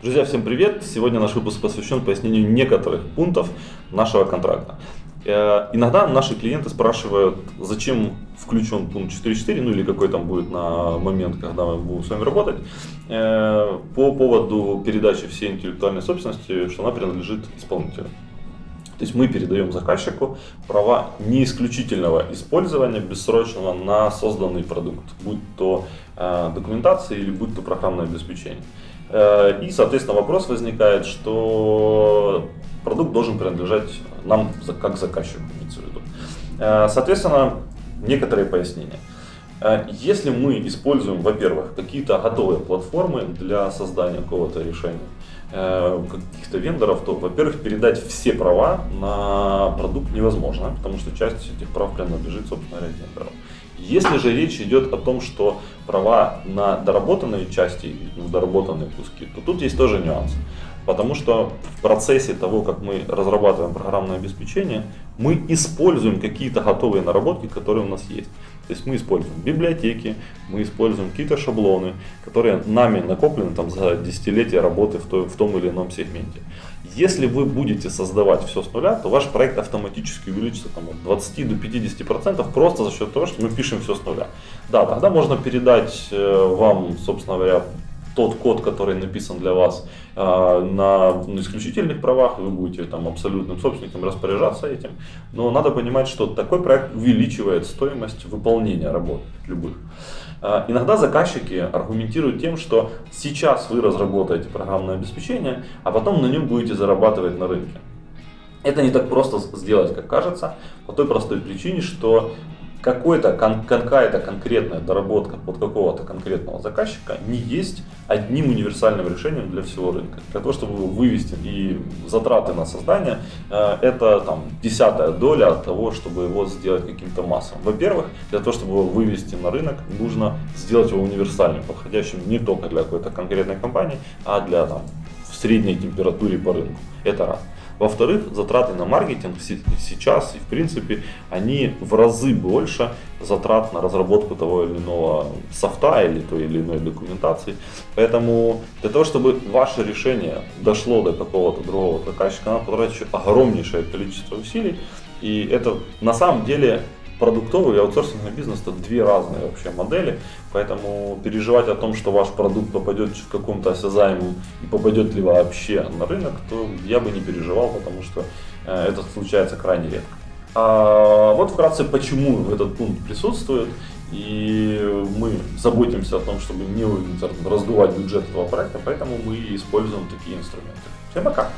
Друзья, всем привет! Сегодня наш выпуск посвящен пояснению некоторых пунктов нашего контракта. Э, иногда наши клиенты спрашивают, зачем включен пункт 4.4, ну или какой там будет на момент, когда мы будем с вами работать, э, по поводу передачи всей интеллектуальной собственности, что она принадлежит исполнителю. То есть мы передаем заказчику права не исключительного использования бессрочного на созданный продукт, будь то э, документация или будь то программное обеспечение. Э, и, соответственно, вопрос возникает, что продукт должен принадлежать нам как заказчику. Э, соответственно, некоторые пояснения. Э, если мы используем, во-первых, какие-то готовые платформы для создания какого-то решения, каких-то вендоров, то, во-первых, передать все права на продукт невозможно, потому что часть этих прав принадлежит, собственно говоря, вендорам. Если же речь идет о том, что права на доработанные части, доработанные куски, то тут есть тоже нюанс. Потому что в процессе того, как мы разрабатываем программное обеспечение, мы используем какие-то готовые наработки, которые у нас есть. То есть мы используем библиотеки, мы используем какие-то шаблоны, которые нами накоплены там, за десятилетия работы в, той, в том или ином сегменте. Если вы будете создавать все с нуля, то ваш проект автоматически увеличится там, от 20 до 50% процентов просто за счет того, что мы пишем все с нуля. Да, тогда можно передать э, вам, собственно говоря, тот код, который написан для вас э, на, исключительных правах, вы будете там абсолютным собственником распоряжаться этим. Но надо понимать, что такой проект увеличивает стоимость выполнения работ любых. Э, иногда заказчики аргументируют тем, что сейчас вы разработаете программное обеспечение, а потом на нем будете зарабатывать на рынке. Это не так просто сделать, как кажется, по той простой причине, что какой-то, какая-то конкретная доработка под какого-то конкретного заказчика не есть одним универсальным решением для всего рынка. Для того, чтобы вывести и затраты на создание, э, это там десятая доля от того, чтобы его сделать каким-то массовым. Во-первых, для того, чтобы его вывести на рынок, нужно сделать его универсальным, подходящим не только для какой-то конкретной компании, а для там, в средней температуре по рынку. Это раз. Во-вторых, затраты на маркетинг сейчас и в принципе они в разы больше затрат на разработку того или иного софта или той или иной документации. Поэтому для того, чтобы ваше решение дошло до какого-то другого заказчика, надо потратить огромнейшее количество усилий. И это на самом деле продуктовый и аутсорсинговый бизнес это две разные вообще модели, поэтому переживать о том, что ваш продукт попадет в каком-то осязаемом и попадет ли вообще на рынок, то я бы не переживал, потому что э, это случается крайне редко. А вот вкратце, почему этот пункт присутствует, и мы заботимся о том, чтобы не раздувать бюджет этого проекта, поэтому мы используем такие инструменты. Всем пока!